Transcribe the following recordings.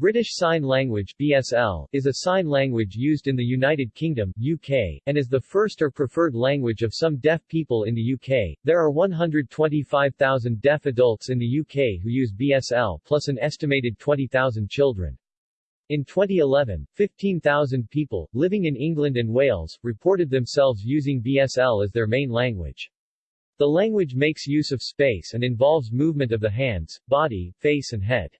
British Sign Language BSL, is a sign language used in the United Kingdom UK, and is the first or preferred language of some deaf people in the UK. There are 125,000 deaf adults in the UK who use BSL plus an estimated 20,000 children. In 2011, 15,000 people, living in England and Wales, reported themselves using BSL as their main language. The language makes use of space and involves movement of the hands, body, face and head.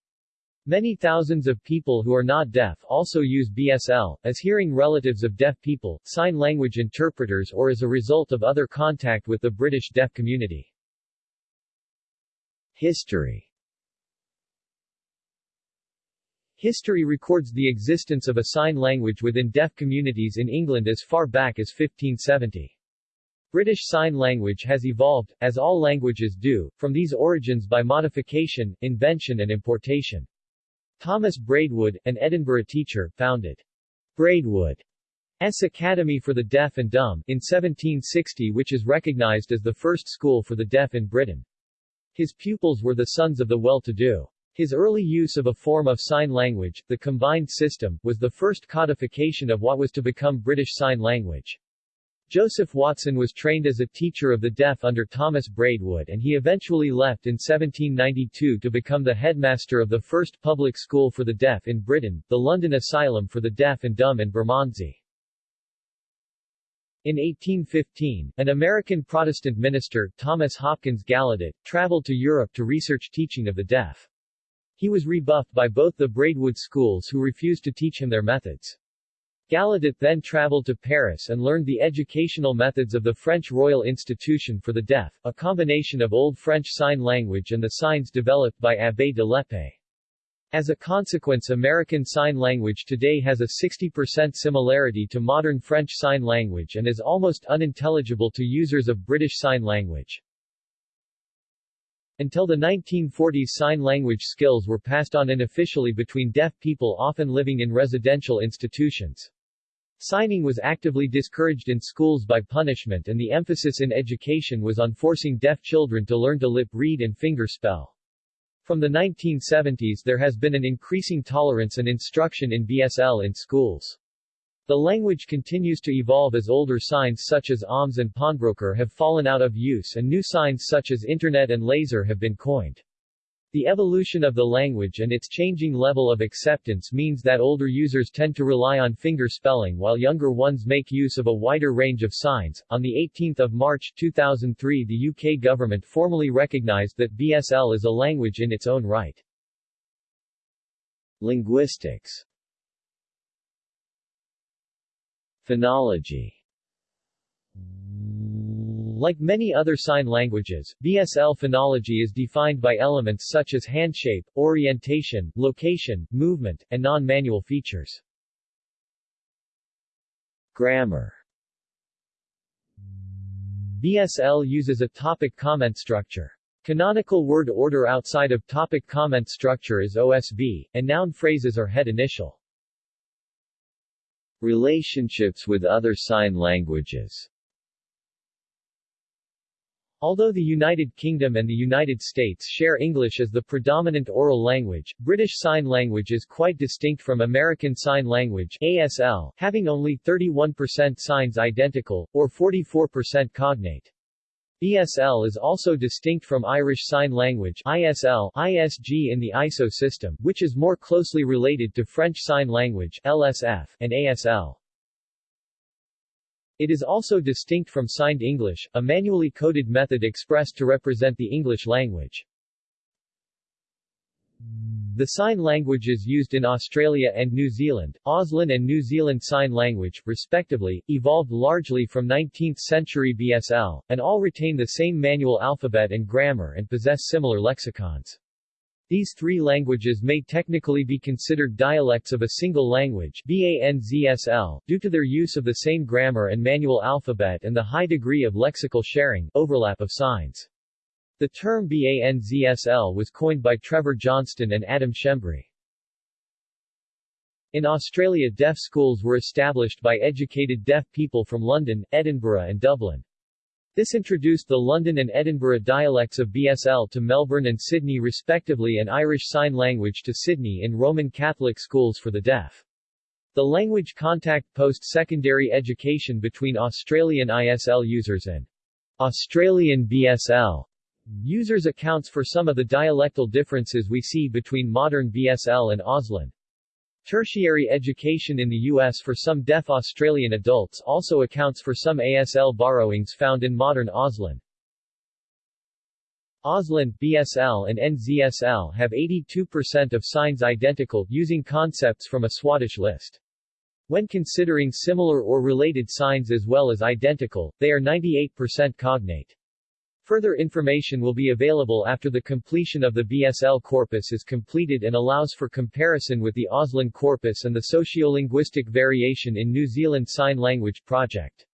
Many thousands of people who are not deaf also use BSL, as hearing relatives of deaf people, sign language interpreters or as a result of other contact with the British deaf community. History History records the existence of a sign language within deaf communities in England as far back as 1570. British Sign Language has evolved, as all languages do, from these origins by modification, invention and importation. Thomas Braidwood, an Edinburgh teacher, founded Braidwood's Academy for the Deaf and Dumb in 1760 which is recognized as the first school for the deaf in Britain. His pupils were the sons of the well-to-do. His early use of a form of sign language, the combined system, was the first codification of what was to become British Sign Language. Joseph Watson was trained as a teacher of the deaf under Thomas Braidwood and he eventually left in 1792 to become the headmaster of the first public school for the deaf in Britain, the London Asylum for the Deaf and Dumb in Bermondsey. In 1815, an American Protestant minister, Thomas Hopkins Gallaudet, traveled to Europe to research teaching of the deaf. He was rebuffed by both the Braidwood schools who refused to teach him their methods. Gallaudet then traveled to Paris and learned the educational methods of the French Royal Institution for the Deaf, a combination of Old French Sign Language and the signs developed by Abbé de l'Épée. As a consequence American Sign Language today has a 60% similarity to modern French Sign Language and is almost unintelligible to users of British Sign Language. Until the 1940s sign language skills were passed on unofficially between deaf people often living in residential institutions. Signing was actively discouraged in schools by punishment and the emphasis in education was on forcing deaf children to learn to lip read and finger spell. From the 1970s there has been an increasing tolerance and instruction in BSL in schools. The language continues to evolve as older signs such as OMS and pawnbroker have fallen out of use and new signs such as Internet and laser have been coined. The evolution of the language and its changing level of acceptance means that older users tend to rely on finger spelling while younger ones make use of a wider range of signs. On the 18th of March 2003 the UK government formally recognized that BSL is a language in its own right. Linguistics Phonology like many other sign languages, BSL phonology is defined by elements such as handshape, orientation, location, movement, and non-manual features. Grammar BSL uses a topic comment structure. Canonical word order outside of topic comment structure is OSV, and noun phrases are head initial. Relationships with other sign languages Although the United Kingdom and the United States share English as the predominant oral language, British Sign Language is quite distinct from American Sign Language ASL, having only 31% signs identical, or 44% cognate. BSL is also distinct from Irish Sign Language ISL, ISG in the ISO system, which is more closely related to French Sign Language LSF, and ASL. It is also distinct from Signed English, a manually coded method expressed to represent the English language. The sign languages used in Australia and New Zealand, Auslan and New Zealand Sign Language, respectively, evolved largely from 19th-century BSL, and all retain the same manual alphabet and grammar and possess similar lexicons. These three languages may technically be considered dialects of a single language BANZSL, due to their use of the same grammar and manual alphabet and the high degree of lexical sharing overlap of signs. The term BANZSL was coined by Trevor Johnston and Adam Schembri. In Australia deaf schools were established by educated deaf people from London, Edinburgh and Dublin. This introduced the London and Edinburgh dialects of BSL to Melbourne and Sydney respectively and Irish Sign Language to Sydney in Roman Catholic schools for the deaf. The language contact post-secondary education between Australian ISL users and Australian BSL users accounts for some of the dialectal differences we see between modern BSL and Auslan. Tertiary education in the U.S. for some deaf Australian adults also accounts for some ASL borrowings found in modern Auslan. Auslan, BSL and NZSL have 82% of signs identical, using concepts from a Swadesh list. When considering similar or related signs as well as identical, they are 98% cognate. Further information will be available after the completion of the BSL corpus is completed and allows for comparison with the Auslan corpus and the sociolinguistic variation in New Zealand Sign Language Project.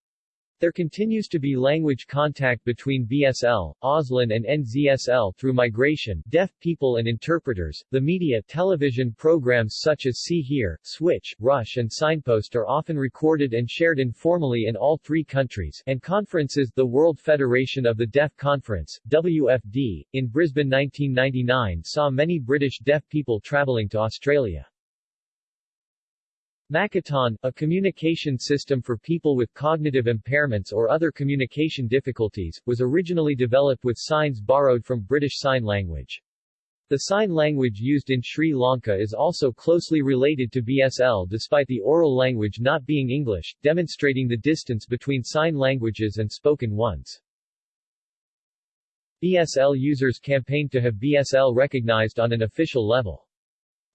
There continues to be language contact between BSL, Auslan and NZSL through migration, deaf people and interpreters. The media television programs such as See Hear, Switch, Rush and Signpost are often recorded and shared informally in all three countries, and conferences the World Federation of the Deaf Conference, WFD, in Brisbane 1999 saw many British deaf people travelling to Australia. Makaton, a communication system for people with cognitive impairments or other communication difficulties, was originally developed with signs borrowed from British Sign Language. The sign language used in Sri Lanka is also closely related to BSL despite the oral language not being English, demonstrating the distance between sign languages and spoken ones. BSL users campaigned to have BSL recognized on an official level.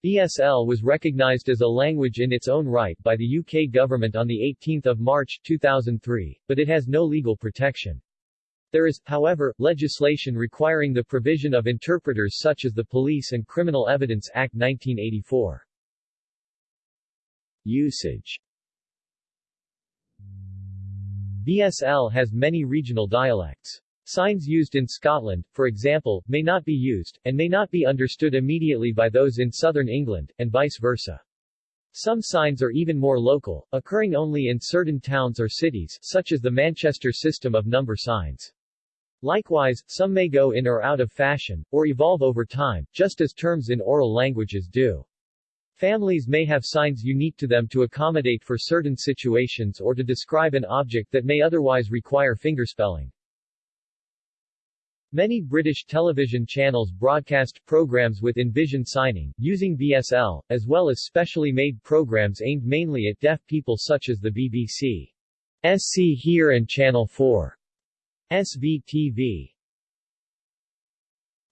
BSL was recognized as a language in its own right by the UK government on 18 March 2003, but it has no legal protection. There is, however, legislation requiring the provision of interpreters such as the Police and Criminal Evidence Act 1984. Usage BSL has many regional dialects. Signs used in Scotland, for example, may not be used, and may not be understood immediately by those in southern England, and vice versa. Some signs are even more local, occurring only in certain towns or cities, such as the Manchester system of number signs. Likewise, some may go in or out of fashion, or evolve over time, just as terms in oral languages do. Families may have signs unique to them to accommodate for certain situations or to describe an object that may otherwise require fingerspelling. Many British television channels broadcast programs with in-vision signing, using BSL, as well as specially made programs aimed mainly at deaf people such as the BBC. SC Hear and Channel 4. SVTV.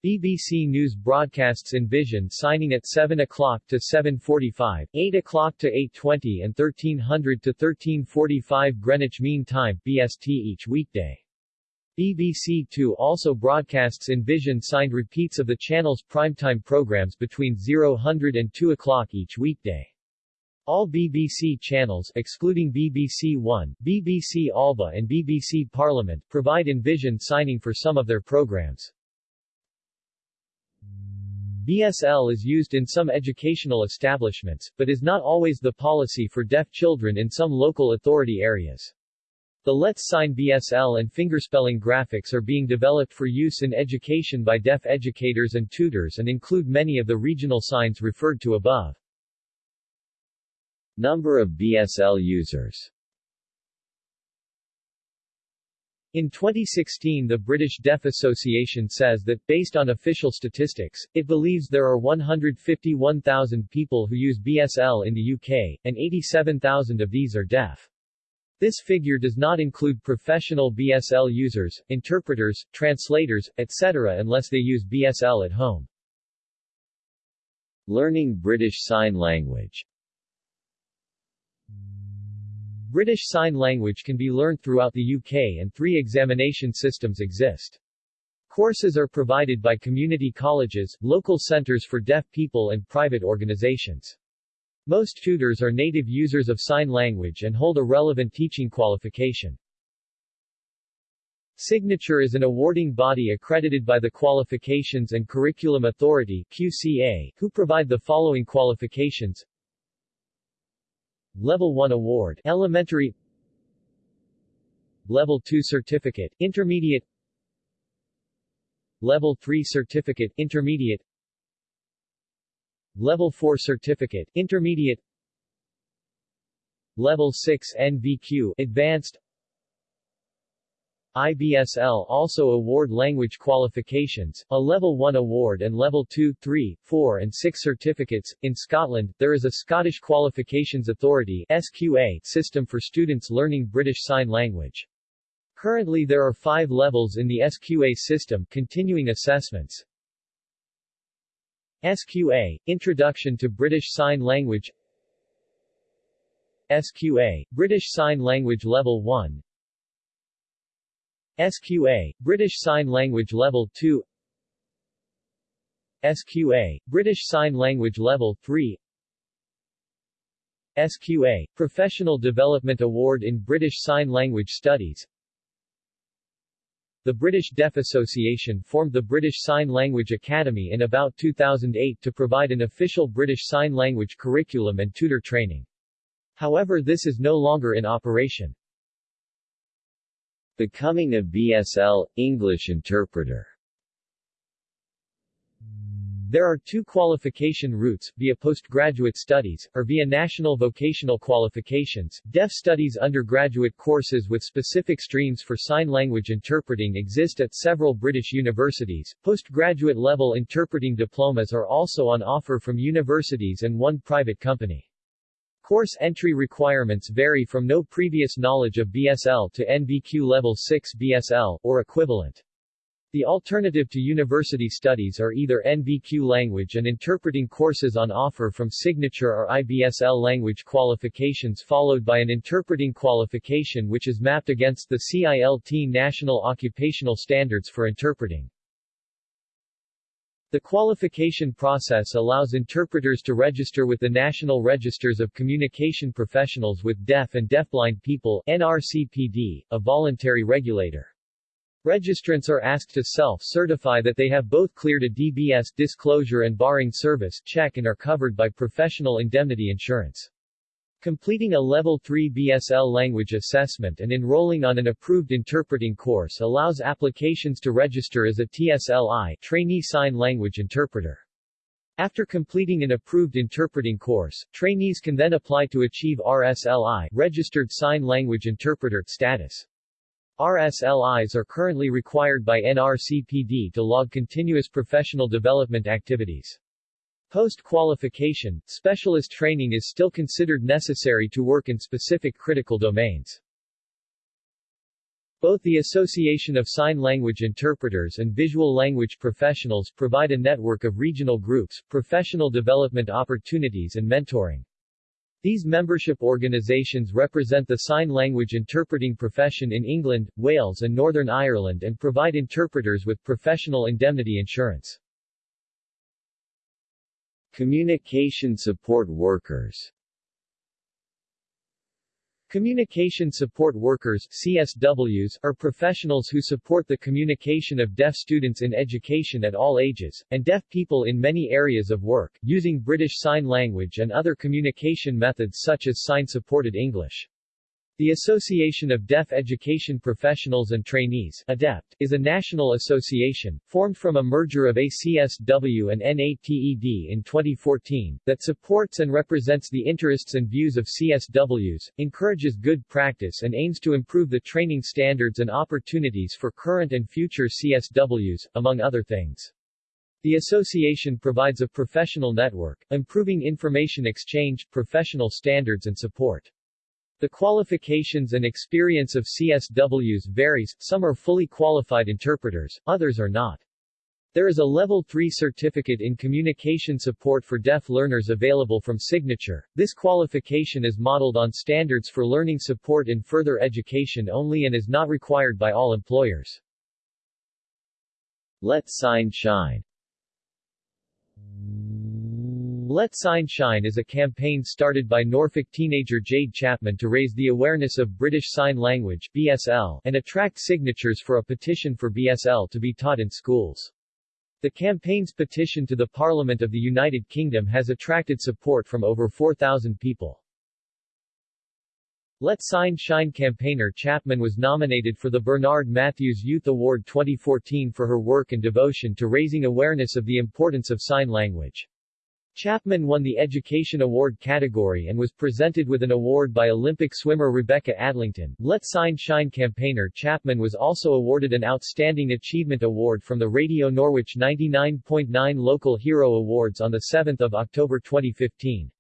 BBC News broadcasts in-vision signing at 7 o'clock to 7.45, 8 o'clock to 8.20 and 1300 to 13.45 Greenwich Mean Time BST each weekday. BBC Two also broadcasts in-vision signed repeats of the channel's primetime programs between 0000 and 2 o'clock each weekday. All BBC channels excluding BBC One, BBC Alba and BBC Parliament provide in-vision signing for some of their programs. BSL is used in some educational establishments, but is not always the policy for deaf children in some local authority areas. The Let's Sign BSL and fingerspelling graphics are being developed for use in education by deaf educators and tutors and include many of the regional signs referred to above. Number of BSL users In 2016 the British Deaf Association says that, based on official statistics, it believes there are 151,000 people who use BSL in the UK, and 87,000 of these are deaf. This figure does not include professional BSL users, interpreters, translators, etc. unless they use BSL at home. Learning British Sign Language British Sign Language can be learned throughout the UK and three examination systems exist. Courses are provided by community colleges, local centres for deaf people and private organisations. Most tutors are native users of sign language and hold a relevant teaching qualification. Signature is an awarding body accredited by the Qualifications and Curriculum Authority QCA, who provide the following qualifications. Level 1 Award Elementary. Level 2 Certificate, Intermediate. Level 3 Certificate, Intermediate Level 4 Certificate, Intermediate Level 6 NVQ, Advanced IBSL also award language qualifications, a Level 1 award and Level 2, 3, 4 and 6 certificates. In Scotland, there is a Scottish Qualifications Authority SQA system for students learning British Sign Language. Currently there are five levels in the SQA system continuing assessments. SQA, Introduction to British Sign Language SQA, British Sign Language Level 1 SQA, British Sign Language Level 2 SQA, British Sign Language Level 3 SQA, Professional Development Award in British Sign Language Studies The British Deaf Association formed the British Sign Language Academy in about 2008 to provide an official British Sign Language curriculum and tutor training. However this is no longer in operation. Becoming a BSL, English interpreter there are two qualification routes, via postgraduate studies, or via national vocational qualifications. Deaf studies undergraduate courses with specific streams for sign language interpreting exist at several British universities. Postgraduate level interpreting diplomas are also on offer from universities and one private company. Course entry requirements vary from no previous knowledge of BSL to NVQ Level 6 BSL, or equivalent. The alternative to university studies are either NVQ language and interpreting courses on offer from Signature or IBSL language qualifications followed by an interpreting qualification which is mapped against the CILT National Occupational Standards for Interpreting. The qualification process allows interpreters to register with the National Registers of Communication Professionals with Deaf and Deafblind People NRCPD, a voluntary regulator. Registrants are asked to self-certify that they have both cleared a DBS disclosure and barring service check and are covered by professional indemnity insurance. Completing a Level 3 BSL language assessment and enrolling on an approved interpreting course allows applications to register as a TSLI trainee sign language interpreter. After completing an approved interpreting course, trainees can then apply to achieve RSLI registered sign language interpreter status. RSLIs are currently required by NRCPD to log continuous professional development activities. Post-qualification, specialist training is still considered necessary to work in specific critical domains. Both the Association of Sign Language Interpreters and Visual Language Professionals provide a network of regional groups, professional development opportunities and mentoring. These membership organizations represent the sign language interpreting profession in England, Wales and Northern Ireland and provide interpreters with professional indemnity insurance. Communication support workers Communication support workers CSWs, are professionals who support the communication of deaf students in education at all ages, and deaf people in many areas of work, using British Sign Language and other communication methods such as sign-supported English. The Association of Deaf Education Professionals and Trainees ADEPT, is a national association, formed from a merger of ACSW and NATED in 2014, that supports and represents the interests and views of CSWs, encourages good practice and aims to improve the training standards and opportunities for current and future CSWs, among other things. The association provides a professional network, improving information exchange, professional standards and support. The qualifications and experience of CSWs varies, some are fully qualified interpreters, others are not. There is a Level 3 certificate in communication support for deaf learners available from Signature. This qualification is modeled on standards for learning support in further education only and is not required by all employers. Let Sign Shine let Sign Shine is a campaign started by Norfolk teenager Jade Chapman to raise the awareness of British Sign Language BSL, and attract signatures for a petition for BSL to be taught in schools. The campaign's petition to the Parliament of the United Kingdom has attracted support from over 4,000 people. Let Sign Shine campaigner Chapman was nominated for the Bernard Matthews Youth Award 2014 for her work and devotion to raising awareness of the importance of sign language. Chapman won the Education Award category and was presented with an award by Olympic swimmer Rebecca Adlington. Let Sign Shine campaigner Chapman was also awarded an Outstanding Achievement Award from the Radio Norwich 99.9 Local Hero Awards on 7 October 2015.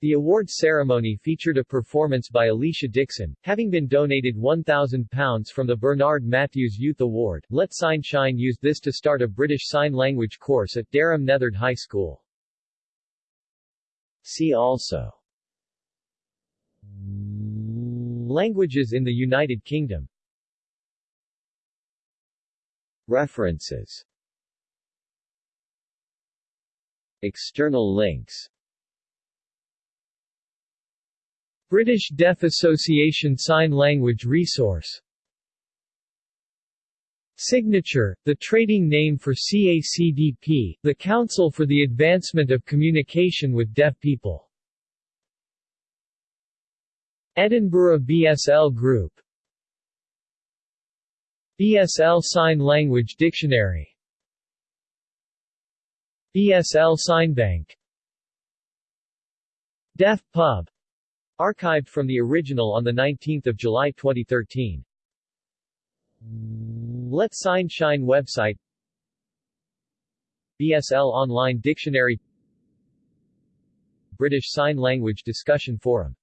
The award ceremony featured a performance by Alesha Dixon, having been donated £1,000 from the Bernard Matthews Youth Award. Let Sign Shine used this to start a British Sign Language course at Dereham Neatherd High School. See also. Languages in the United Kingdom. References. External links. British Deaf Association Sign Language Resource Signature, the trading name for CACDP, the Council for the Advancement of Communication with Deaf People. Edinburgh BSL Group BSL Sign Language Dictionary BSL Sign Bank Deaf Pub Archived from the original on 19 July 2013. Let Sign Shine website. BSL Online Dictionary. British Sign Language Discussion Forum